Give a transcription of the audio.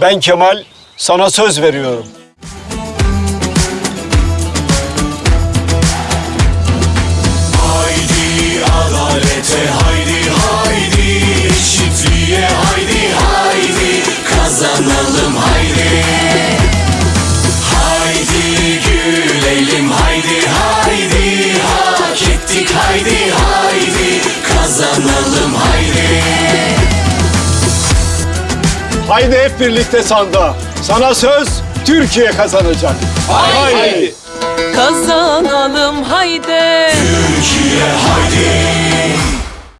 Ben Kemal sana söz veriyorum. Haydi adalete haydi haydi. Eşitliğe haydi haydi. Kazanalım haydi. Haydi gülelim haydi haydi. Hak ettik haydi haydi. Kazanalım haydi Haydi hep birlikte sanda. Sana söz Türkiye kazanacak. Haydi. Kazanalım haydi Türkiye haydi